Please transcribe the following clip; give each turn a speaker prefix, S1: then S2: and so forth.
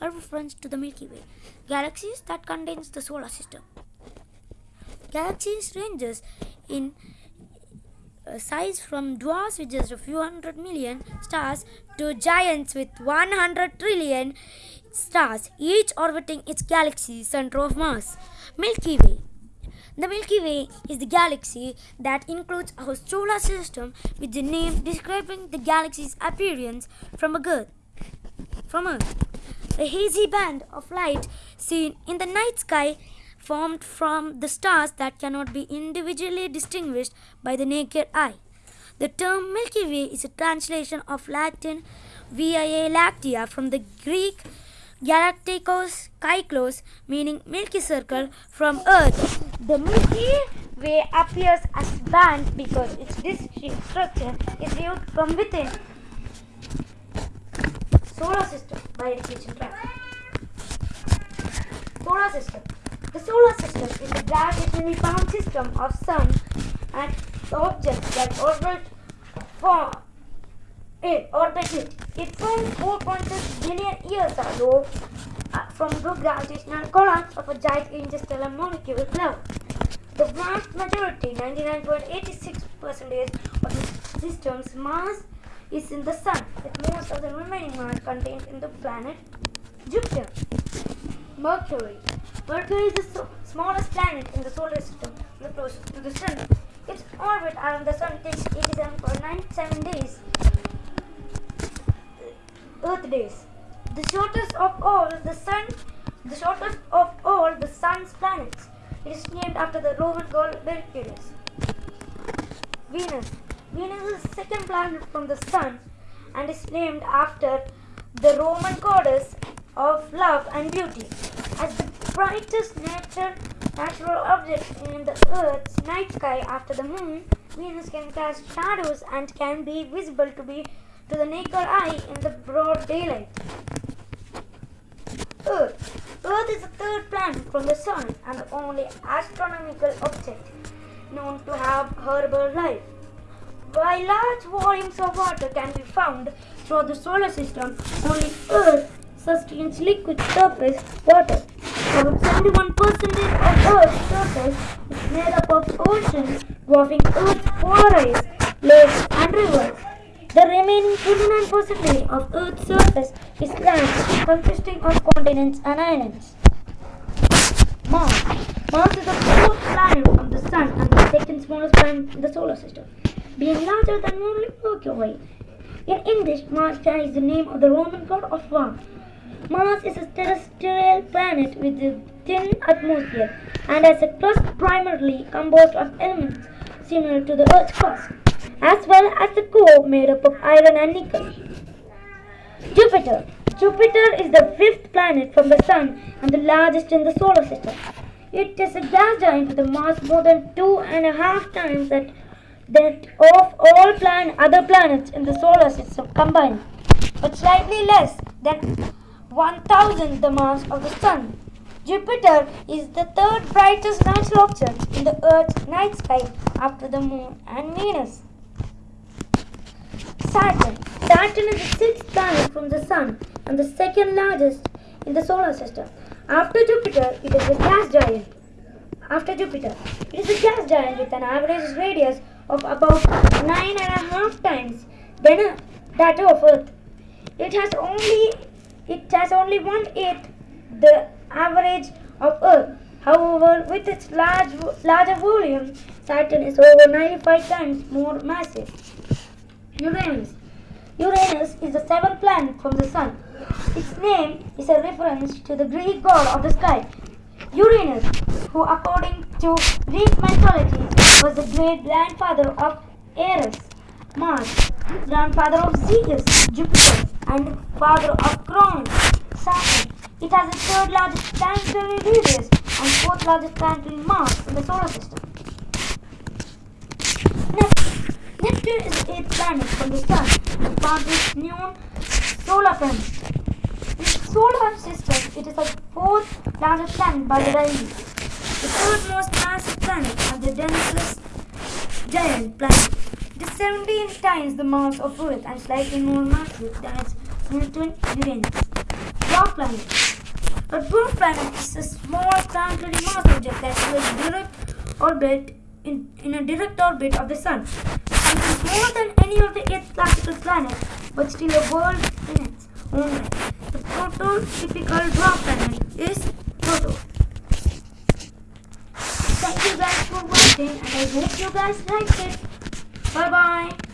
S1: reference to the Milky Way, galaxies that contains the solar system. Galaxies ranges in uh, size from dwarfs with just a few hundred million stars to giants with 100 trillion stars, each orbiting its galaxy center of mass. Milky Way. The Milky Way is the galaxy that includes our solar system with the name describing the galaxy's appearance from Earth. From Earth. A hazy band of light seen in the night sky formed from the stars that cannot be individually distinguished by the naked eye. The term Milky Way is a translation of Latin Via Lactea from the Greek Galacticos Kyklos, meaning Milky Circle from Earth. The Milky Way appears as band because its disc structure is viewed from within solar system by radiation track. Solar system. The solar system is a gravitationally bound system of sun and objects that orbit for it orbit it. Formed 4.6 billion years ago uh, from the gravitational collapse of a giant interstellar molecular cloud. The vast majority, 99.86% of the system's mass is in the sun, with most of the remaining mass contained in the planet Jupiter. Mercury. Mercury is the so- smallest planet in the solar system, the closest to the sun. Its orbit around the sun takes 87.97 days. Earth days. The shortest of all the sun, the shortest of all the sun's planets. It is named after the Roman god Mercurius. Venus. Venus is the second planet from the sun and is named after the Roman goddess of love and beauty. As the brightest nature, natural object in the Earth's night sky after the moon, Venus can cast shadows and can be visible to be to the naked eye in the broad daylight. Earth. Earth is the third planet from the Sun and the only astronomical object known to have herbal life. While large volumes of water can be found throughout the solar system, only Earth sustains liquid surface water. About 71% of Earth's surface is made up of oceans, dwarfing Earth's ice, lakes, and rivers. The remaining 29% of Earth's surface is land, consisting of continents and islands. Mars. Mars is the fourth planet from the Sun and the second smallest planet in the solar system, being larger than Mercury. In English, Mars carries the name of the Roman god of war. Mars is a terrestrial planet with a thin atmosphere and has a crust primarily composed of elements similar to the Earth's crust, as well as a core made up of iron and nickel. Jupiter. Jupiter is the fifth planet from the Sun and the largest in the solar system. It is a gas giant with a mass more than two and a half times that, that of all plan- other planets in the solar system combined, but slightly less than one thousandth the mass of the Sun. Jupiter is the third brightest natural object in the Earth's night sky after the Moon and Venus. Saturn. Saturn is the sixth planet from the Sun and the second largest in the solar system. After Jupiter, it is a gas giant. After Jupiter, it is a gas giant with an average radius of about nine and a half times than that of Earth. It has only it has only one eighth the average of Earth. However, with its large larger volume, Saturn is over 95 times more massive. Uranus. Uranus is the seventh planet from the Sun. Its name is a reference to the Greek god of the sky, Uranus, who, according to Greek mythology, was the great grandfather of Ares, Mars, grandfather of Zeus, Jupiter, and father of Cronus, Saturn. It has the third largest planetary radius and fourth largest planetary mass in the solar system. Neptune. Neptune is the eighth planet from the Sun and part of known solar family. In the solar system, it is the fourth largest planet by the radius, the third most massive planet and the densest giant planet. It is 17 times the mass of Earth and slightly more massive than its near twin Uranus. Dwarf planet. A dwarf planet is a small planetary mass object that will direct orbit in, in a direct orbit of the sun. It is more than any of the eight classical planets, but still a world in its own right. The prototypical dwarf planet is Pluto. Thank you guys for and I hope you guys liked it. Bye bye.